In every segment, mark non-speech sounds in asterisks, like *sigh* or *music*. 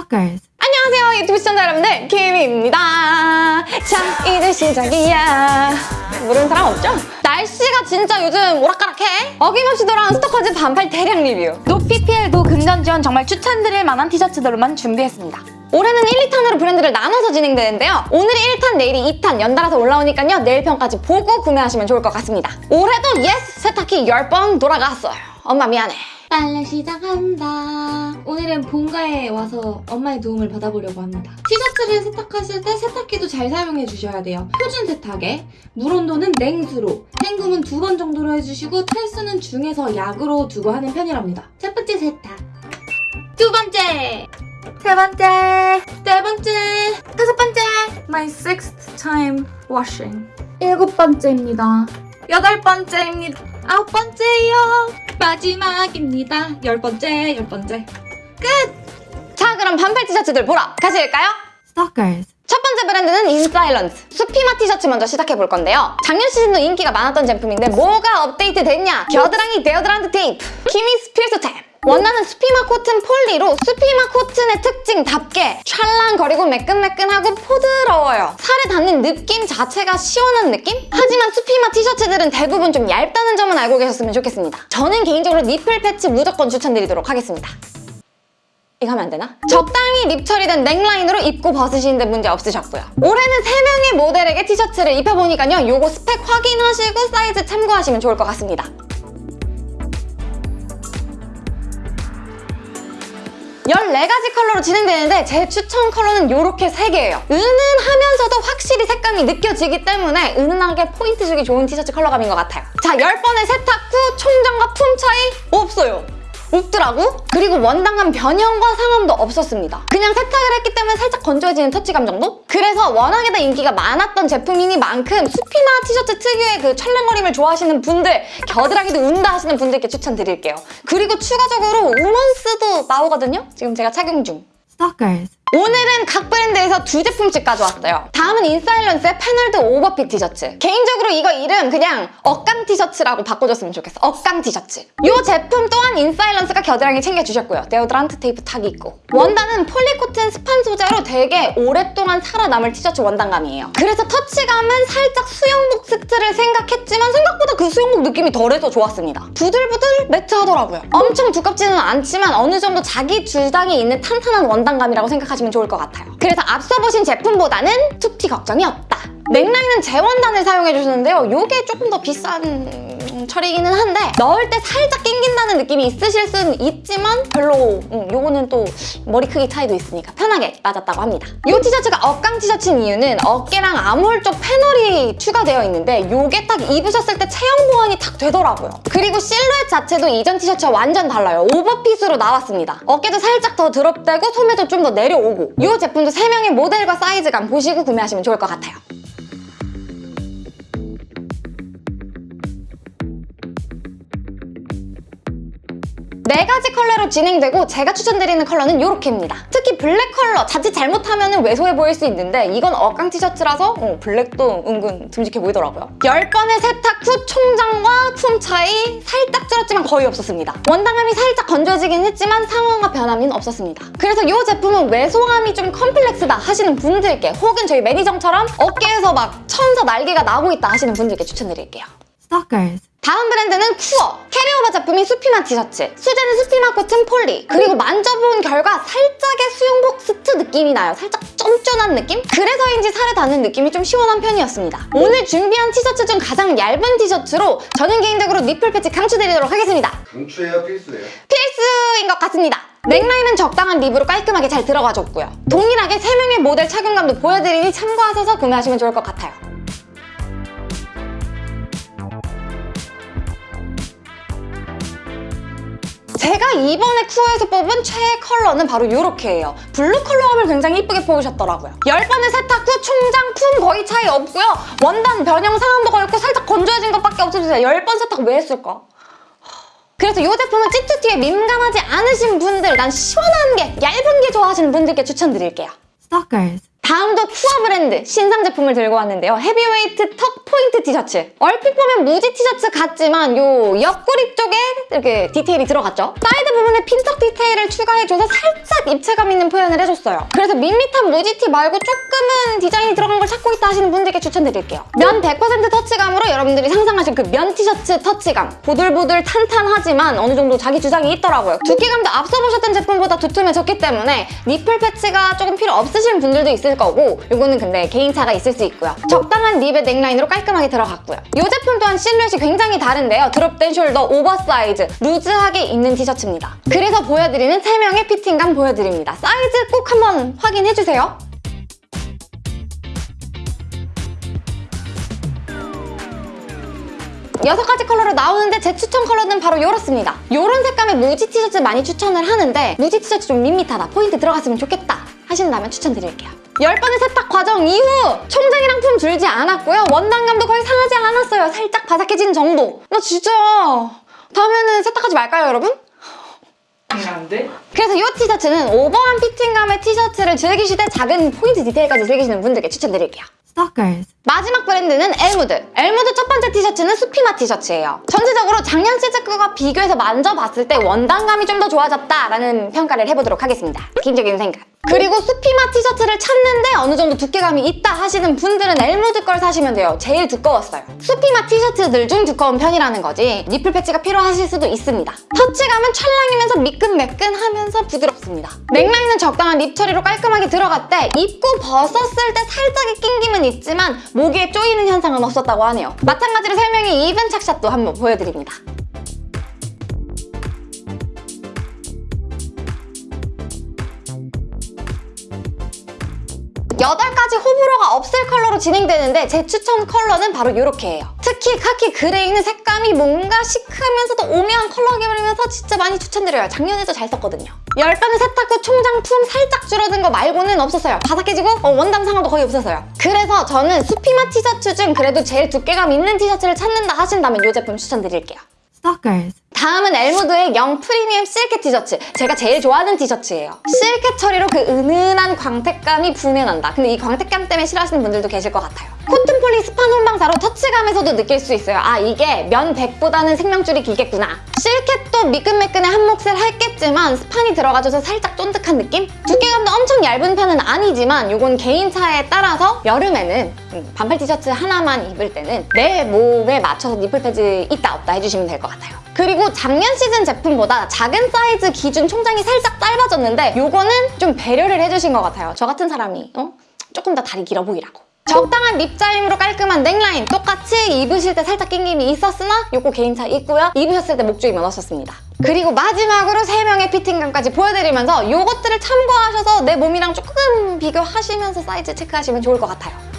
Stalkers. 안녕하세요 유튜브 시청자 여러분들. 김입니다. 자 이제 시작이야. 모르는 사람 없죠? 날씨가 진짜 요즘 오락가락해. 어김없이 돌아온 스토커즈 반팔 대량 리뷰. no PPL no 금전 지원 정말 추천드릴 만한 티셔츠들로만 준비했습니다. 올해는 1, 2탄으로 브랜드를 나눠서 진행되는데요. 오늘이 1탄 내일이 2탄 연달아서 올라오니까요. 내일 편까지 보고 구매하시면 좋을 것 같습니다. 올해도 yes 세탁기 10번 돌아갔어요. 엄마 미안해 빨래 시작한다. 오늘은 본가에 와서 엄마의 도움을 받아보려고 합니다. 티셔츠를 세탁하실 때 세탁기도 잘 사용해 주셔야 돼요. 표준 세탁에 물 온도는 냉수로, 헹굼은 두 번 정도로 해주시고 탈수는 중에서 약으로 두고 하는 편이랍니다. 첫 번째 세탁. 두 번째. 세 번째, 네 번째. 다섯 번째. My sixth time washing. 일곱 번째입니다. 여덟 번째입니다. 아홉 번째요. 마지막입니다. 열 번째, 열 번째. 자 그럼 반팔 티셔츠들 보러 가실까요? Stalkers. 첫 번째 브랜드는 인사일런스 수피마 티셔츠 먼저 시작해 볼 건데요 작년 시즌도 인기가 많았던 제품인데 뭐가 업데이트 됐냐 겨드랑이 데오드란트 테이프 키미스 필수템 원단은 수피마 코튼 poly로 수피마 코튼의 특징답게 찰랑거리고 매끈매끈하고 보드러워요 살에 닿는 느낌 자체가 시원한 느낌? 하지만 수피마 티셔츠들은 대부분 좀 얇다는 점은 알고 계셨으면 좋겠습니다 저는 개인적으로 nipple 패치 무조건 추천드리도록 하겠습니다 이거 하면 안 되나? 적당히 rib 처리된 넥라인으로 입고 벗으시는데 문제 없으셨고요. 올해는 3명의 모델에게 티셔츠를 입혀보니까요. 요거 스펙 확인하시고 사이즈 참고하시면 좋을 것 같습니다. 14가지 컬러로 진행되는데 제 추천 컬러는 이렇게 3개예요. 은은하면서도 확실히 색감이 느껴지기 때문에 은은하게 포인트 주기 좋은 티셔츠 컬러감인 것 같아요. 자, 10번의 세탁 후 총장과 품 차이 없어요. 없더라고? 그리고 원단감 변형과 상함도 없었습니다. 그냥 세탁을 했기 때문에 살짝 건조해지는 터치감 정도? 그래서 워낙에나 인기가 많았던 제품이니만큼 수피마 티셔츠 특유의 그 찰랑거림을 좋아하시는 분들, 겨드랑이도 운다 하시는 분들께 추천드릴게요. 그리고 추가적으로 women's도 나오거든요? 지금 제가 착용 중. Stalkers. 오늘은 각 브랜드에서 두 제품씩 가져왔어요. 다음은 인사일런스의 paneled overfit 티셔츠. 개인적으로 이거 이름 그냥 어깡 티셔츠라고 바꿔줬으면 좋겠어. 어깡 티셔츠. 이 제품 또한 인사일런스가 겨드랑이 챙겨주셨고요. 데오드란트 테이프 탁이 있고. 원단은 poly코튼 스판 소재로 되게 오랫동안 살아남을 티셔츠 원단감이에요. 그래서 터치감은 살짝 수영복 st를 생각했지만 생각보다 그 수영복 느낌이 덜해서 좋았습니다. 부들부들 매트하더라고요. 엄청 두껍지는 않지만 어느 정도 자기 주장이 있는 탄탄한 원단감이라고 생각하시면 좋을 것 같아요. 그래서 앞서 보신 제품보다는 툭티 걱정이 없다. 넥라인은 재원단을 사용해주시는데요. 이게 조금 더 비싼 음, 처리이기는 한데 넣을 때 살짝 낑긴다는 느낌이 있으실 수는 있지만 별로 음, 요거는 또 머리 크기 차이도 있으니까 편하게 맞았다고 합니다. 이 티셔츠가 억강 티셔츠인 이유는 어깨랑 암홀 쪽 패널이 추가되어 있는데 요게 딱 입으셨을 때 체형 보완이 탁 되더라고요. 그리고 실루엣 자체도 이전 티셔츠와 완전 달라요. 오버핏으로 나왔습니다. 어깨도 살짝 더 드롭되고 소매도 좀 더 내려오고 이 제품도 3명의 모델과 사이즈감 보시고 구매하시면 좋을 것 같아요. 네 가지 컬러로 진행되고 제가 추천드리는 컬러는 이렇게입니다. 특히 블랙 컬러 자칫 잘못하면 왜소해 보일 수 있는데 이건 어깡 티셔츠라서 어, 블랙도 은근 듬직해 보이더라고요. 10번의 세탁 후 총장과 품 차이 살짝 줄었지만 거의 없었습니다. 원단감이 살짝 건조해지긴 했지만 상함과 변형은 없었습니다. 그래서 이 제품은 왜소함이 좀 컴플렉스다 하시는 분들께 혹은 저희 매니저처럼 어깨에서 막 천사 날개가 나고 있다 하시는 분들께 추천드릴게요. Stalkers. 다음 브랜드는 쿠어 carryover 제품인 수피마 티셔츠 소재는 수피마 코튼 poly 그리고 만져본 결과 살짝의 수영복 st 느낌이 나요. 살짝 쫀쫀한 느낌? 그래서인지 살에 닿는 느낌이 좀 시원한 편이었습니다. 오늘 준비한 티셔츠 중 가장 얇은 티셔츠로 저는 개인적으로 nipple 패치 강추드리도록 하겠습니다. 강추예요 필수예요? 필수인 것 같습니다. 넥라인은 적당한 rib으로 깔끔하게 잘 들어가줬고요. 동일하게 3명의 모델 착용감도 보여드리니 참고하셔서 구매하시면 좋을 것 같아요 제가 이번에 쿠어에서 뽑은 최애 컬러는 바로 이렇게예요. 블루 컬러감을 굉장히 이쁘게 뽑으셨더라고요. 10번의 세탁 후 총장 품 거의 차이 없고요. 원단 변형 상함도 거의 없고 살짝 건조해진 것밖에 없었어요. 10번 세탁 왜 했을까? 그래서 이 제품은 찌투티에 민감하지 않으신 분들, 난 시원한 게, 얇은 게 좋아하시는 분들께 추천드릴게요. Stalkers. 다음도 쿠어 브랜드 신상 제품을 들고 왔는데요. heavyweight 턱 포인트 티셔츠. 얼핏 보면 무지 티셔츠 같지만 요 옆구리 쪽에 이렇게 디테일이 들어갔죠. 사이드 부분에 핀턱 디테일을 추가해줘서 살짝 입체감 있는 표현을 해줬어요. 그래서 밋밋한 무지티 말고 조금은 디자인이 들어간 걸 찾고 있다 하시는 분들께 추천드릴게요. 면 100% 터치감으로 여러분들이 상상하신 그 면 티셔츠 터치감. 보들보들 탄탄하지만 어느 정도 자기 주장이 있더라고요. 두께감도 앞서 보셨던 제품보다 두툼해 졌기 때문에 nipple patch가 조금 필요 없으신 분들도 있을 거고 이거는 근데 개인차가 있을 수 있고요. 적당한 rib의 넥라인으로 깔끔하게 들어갔고요. 이 제품 또한 실루엣이 굉장히 다른데요. drop된 shoulder, oversize, 루즈하게 입는 티셔츠입니다. 그래서 보여드리는 3명의 피팅감 보여드립니다. 사이즈 꼭 한번 확인해주세요. 여섯 가지 컬러로 나오는데 제 추천 컬러는 바로 이렇습니다. 이런 색감의 무지 티셔츠 많이 추천을 하는데 무지 티셔츠 좀 밋밋하다, 포인트 들어갔으면 좋겠다 하신다면 추천드릴게요. 10번의 세탁 과정 이후 총장이랑 품 줄지 않았고요. 원단감도 거의 상하지 않았어요. 살짝 바삭해진 정도. 나 진짜 다음에는 세탁하지 말까요, 여러분? 안돼? 그래서 이 티셔츠는 오버한 피팅감의 티셔츠를 즐기실 때 작은 포인트 디테일까지 즐기시는 분들께 추천드릴게요. Stalkers. 마지막 브랜드는 엘무드. 엘무드 첫 번째 티셔츠는 수피마 티셔츠예요. 전체적으로 작년 시즌 거와 비교해서 만져봤을 때 원단감이 좀 더 좋아졌다라는 평가를 해보도록 하겠습니다. 개인적인 생각. 그리고 수피마 티셔츠를 찾는데 어느 정도 두께감이 있다 하시는 분들은 엘무드 걸 사시면 돼요. 제일 두꺼웠어요. 수피마 티셔츠들 중 두꺼운 편이라는 거지 니플 패치가 필요하실 수도 있습니다. 터치감은 찰랑이면서 미끈매끈하면서 부드럽습니다. 넥라인은 적당한 립 처리로 깔끔하게 들어갔대 입고 벗었을 때 살짝의 낑김은 있지만 목에 쪼이는 현상은 없었다고 하네요. 마찬가지로 설명의 이븐 착샷도 한번 보여드립니다. 여덟 가지 호불호가 없을 컬러로 진행되는데 제 추천 컬러는 바로 이렇게예요. 특히 카키 그레이는 색감이 뭔가 시크하면서도 오묘한 컬러 계열이면서 진짜 많이 추천드려요. 작년에도 잘 썼거든요. 열번의 세탁 후 총장품 살짝 줄어든 거 말고는 없었어요. 바삭해지고 어, 원단 상하도 거의 없었어요. 그래서 저는 수피마 티셔츠 중 그래도 제일 두께감 있는 티셔츠를 찾는다 하신다면 이 제품 추천드릴게요. Stalkers. 다음은 엘무드의 영 프리미엄 실켓 티셔츠. 제가 제일 좋아하는 티셔츠예요. 실켓 처리로 그 은은한 광택감이 부내난다. 근데 이 광택감 때문에 싫어하시는 분들도 계실 것 같아요 코튼 폴리 스판 혼방사로 터치감에서도 느낄 수 있어요 아 이게 면 100보다는 생명줄이 길겠구나 실켓도 미끈매끈해 한 몫을 했겠지만 스판이 들어가줘서 살짝 쫀득한 느낌? 두께감도 엄청 얇은 편은 아니지만 이건 개인차에 따라서 여름에는 음, 반팔 티셔츠 하나만 입을 때는 내 몸에 맞춰서 nipple 패드 있다 없다 해주시면 될 것 같아요 그리고 작년 시즌 제품보다 작은 사이즈 기준 총장이 살짝 짧아졌는데 요거는 좀 배려를 해주신 것 같아요. 저 같은 사람이 어? 조금 더 다리 길어 보이라고. 적당한 rib 짜임으로 깔끔한 넥라인 똑같이 입으실 때 살짝 낑김이 있었으나 요거 개인차 있고요. 입으셨을 때 목 조임은 없으셨습니다. 그리고 마지막으로 3명의 피팅감까지 보여드리면서 요것들을 참고하셔서 내 몸이랑 조금 비교하시면서 사이즈 체크하시면 좋을 것 같아요.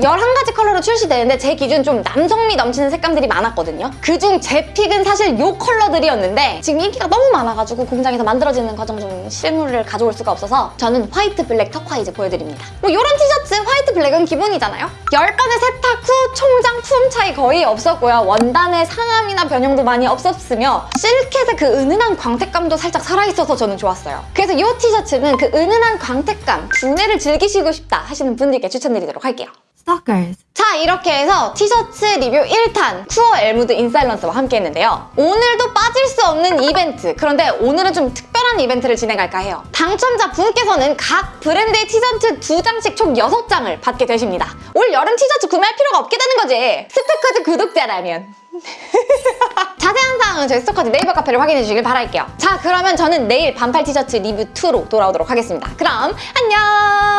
11가지 컬러로 출시되는데 제 기준 좀 남성미 넘치는 색감들이 많았거든요. 그중 제 pick은 사실 이 컬러들이었는데 지금 인기가 너무 많아가지고 공장에서 만들어지는 과정 중 실물을 가져올 수가 없어서 저는 화이트 블랙 turquoise 보여드립니다. 뭐 이런 티셔츠 화이트 블랙은 기본이잖아요. 10번의 세탁 후 총장 품 차이 거의 없었고요. 원단의 상함이나 변형도 많이 없었으며 실켓의 그 은은한 광택감도 살짝 살아있어서 저는 좋았어요. 그래서 이 티셔츠는 그 은은한 광택감, 부내를 즐기시고 싶다 하시는 분들께 추천드리도록 할게요. Stalkers. 자 이렇게 해서 티셔츠 리뷰 1탄 쿠어 엘무드 인사일런스와 함께 했는데요. 오늘도 빠질 수 없는 이벤트. 그런데 오늘은 좀 특별한 이벤트를 진행할까 해요. 당첨자 분께서는 각 브랜드의 티셔츠 두 장씩 총 6장을 받게 되십니다. 올 여름 티셔츠 구매할 필요가 없게 되는 거지. 스토커즈 구독자라면. *laughs* 자세한 사항은 저희 스토커즈 네이버 카페를 확인해 주시길 바랄게요. 자 그러면 저는 내일 반팔 티셔츠 리뷰 2로 돌아오도록 하겠습니다. 그럼 안녕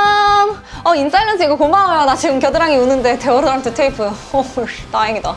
어 인사일런스 이거 고마워요. 나 지금 겨드랑이 우는데 데오로란트 테이프. 어 다행이다